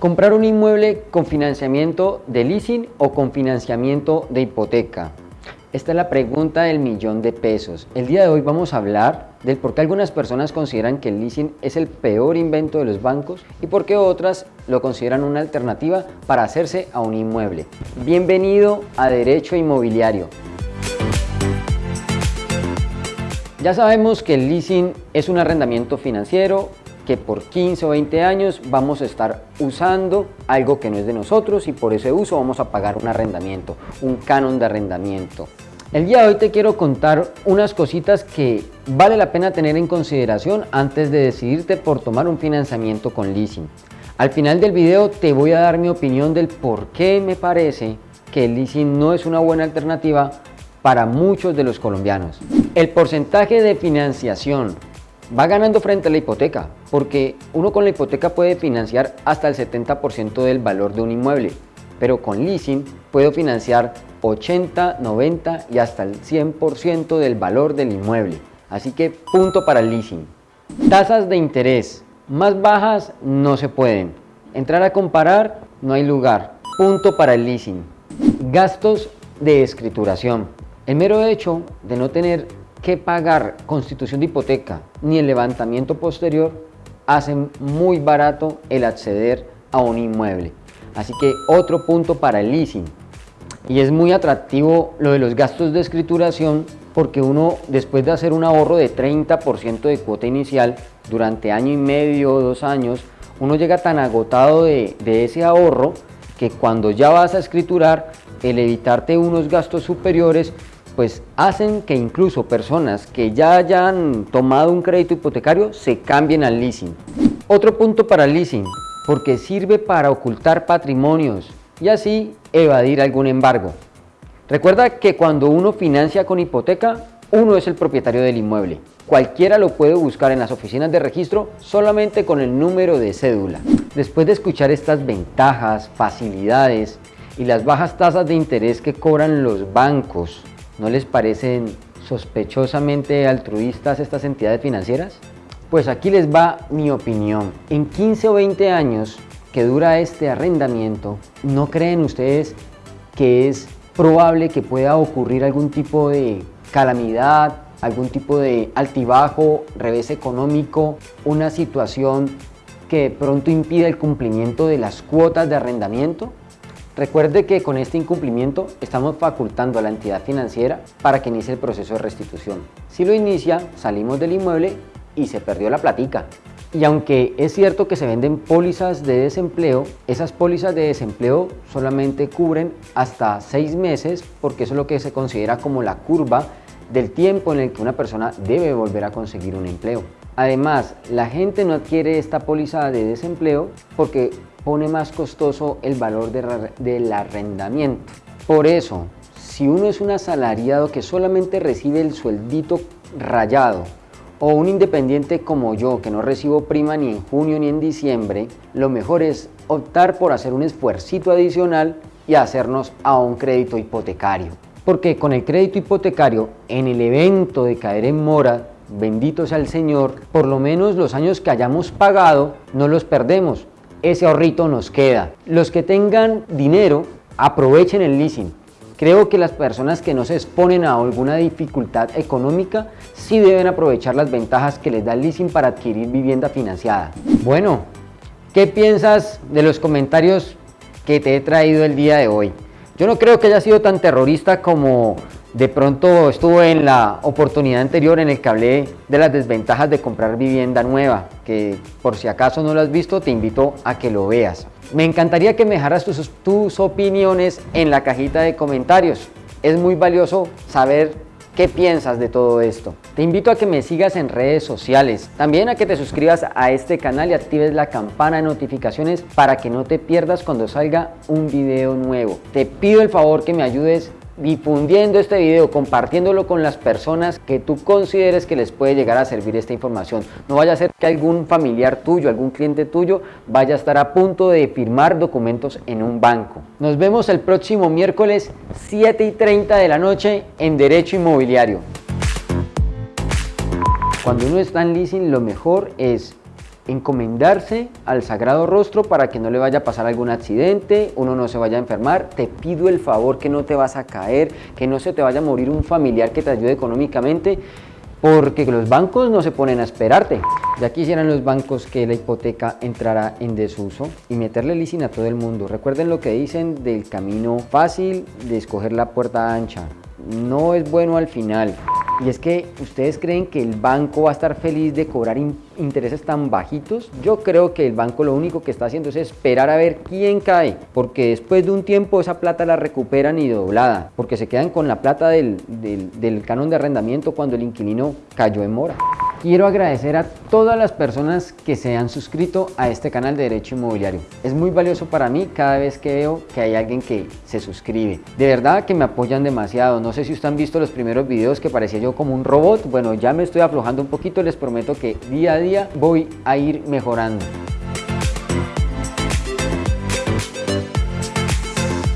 Comprar un inmueble con financiamiento de leasing o con financiamiento de hipoteca. Esta es la pregunta del millón de pesos. El día de hoy vamos a hablar del por qué algunas personas consideran que el leasing es el peor invento de los bancos y por qué otras lo consideran una alternativa para hacerse a un inmueble. Bienvenido a Derecho Inmobiliario. Ya sabemos que el leasing es un arrendamiento financiero que por 15 o 20 años vamos a estar usando algo que no es de nosotros y por ese uso vamos a pagar un arrendamiento, un canon de arrendamiento. El día de hoy te quiero contar unas cositas que vale la pena tener en consideración antes de decidirte por tomar un financiamiento con leasing. Al final del video te voy a dar mi opinión del por qué me parece que el leasing no es una buena alternativa para muchos de los colombianos. El porcentaje de financiación va ganando frente a la hipoteca, porque uno con la hipoteca puede financiar hasta el 70% del valor de un inmueble, pero con leasing puedo financiar 80, 90 y hasta el 100% del valor del inmueble. Así que punto para el leasing. Tasas de interés más bajas no se pueden. Entrar a comparar no hay lugar. Punto para el leasing. Gastos de escrituración. El mero hecho de no tener que pagar constitución de hipoteca ni el levantamiento posterior hacen muy barato el acceder a un inmueble. Así que otro punto para el leasing. Y es muy atractivo lo de los gastos de escrituración porque uno después de hacer un ahorro de 30% de cuota inicial durante año y medio o dos años, uno llega tan agotado de, de ese ahorro que cuando ya vas a escriturar, el evitarte unos gastos superiores pues hacen que incluso personas que ya hayan tomado un crédito hipotecario se cambien al leasing. Otro punto para el leasing, porque sirve para ocultar patrimonios y así evadir algún embargo. Recuerda que cuando uno financia con hipoteca, uno es el propietario del inmueble. Cualquiera lo puede buscar en las oficinas de registro solamente con el número de cédula. Después de escuchar estas ventajas, facilidades y las bajas tasas de interés que cobran los bancos ¿No les parecen sospechosamente altruistas estas entidades financieras? Pues aquí les va mi opinión. En 15 o 20 años que dura este arrendamiento, ¿no creen ustedes que es probable que pueda ocurrir algún tipo de calamidad, algún tipo de altibajo, revés económico, una situación que pronto impida el cumplimiento de las cuotas de arrendamiento? Recuerde que con este incumplimiento estamos facultando a la entidad financiera para que inicie el proceso de restitución. Si lo inicia, salimos del inmueble y se perdió la platica. Y aunque es cierto que se venden pólizas de desempleo, esas pólizas de desempleo solamente cubren hasta seis meses porque eso es lo que se considera como la curva del tiempo en el que una persona debe volver a conseguir un empleo. Además, la gente no adquiere esta póliza de desempleo porque pone más costoso el valor del arrendamiento. Por eso, si uno es un asalariado que solamente recibe el sueldito rayado o un independiente como yo que no recibo prima ni en junio ni en diciembre, lo mejor es optar por hacer un esfuercito adicional y hacernos a un crédito hipotecario. Porque con el crédito hipotecario, en el evento de caer en mora, bendito sea el Señor, por lo menos los años que hayamos pagado no los perdemos, ese ahorrito nos queda. Los que tengan dinero, aprovechen el leasing. Creo que las personas que no se exponen a alguna dificultad económica sí deben aprovechar las ventajas que les da el leasing para adquirir vivienda financiada. Bueno, ¿qué piensas de los comentarios que te he traído el día de hoy? Yo no creo que haya sido tan terrorista como de pronto estuvo en la oportunidad anterior en el que hablé de las desventajas de comprar vivienda nueva, que por si acaso no lo has visto te invito a que lo veas. Me encantaría que me dejaras tus, tus opiniones en la cajita de comentarios. Es muy valioso saber qué piensas de todo esto. Te invito a que me sigas en redes sociales, también a que te suscribas a este canal y actives la campana de notificaciones para que no te pierdas cuando salga un video nuevo. Te pido el favor que me ayudes difundiendo este video, compartiéndolo con las personas que tú consideres que les puede llegar a servir esta información. No vaya a ser que algún familiar tuyo, algún cliente tuyo vaya a estar a punto de firmar documentos en un banco. Nos vemos el próximo miércoles 7 y 30 de la noche en Derecho Inmobiliario. Cuando uno está en leasing lo mejor es encomendarse al sagrado rostro para que no le vaya a pasar algún accidente, uno no se vaya a enfermar, te pido el favor que no te vas a caer, que no se te vaya a morir un familiar que te ayude económicamente, porque los bancos no se ponen a esperarte. Ya quisieran los bancos que la hipoteca entrara en desuso y meterle leasing a todo el mundo. Recuerden lo que dicen del camino fácil de escoger la puerta ancha. No es bueno al final. Y es que ustedes creen que el banco va a estar feliz de cobrar intereses tan bajitos. Yo creo que el banco lo único que está haciendo es esperar a ver quién cae, porque después de un tiempo esa plata la recuperan y doblada, porque se quedan con la plata del, del canon de arrendamiento cuando el inquilino cayó en mora. Quiero agradecer a todas las personas que se han suscrito a este canal de Derecho Inmobiliario. Es muy valioso para mí cada vez que veo que hay alguien que se suscribe. De verdad que me apoyan demasiado. No sé si ustedes han visto los primeros videos que parecía yo como un robot. Bueno, ya me estoy aflojando un poquito. Les prometo que día a voy a ir mejorando.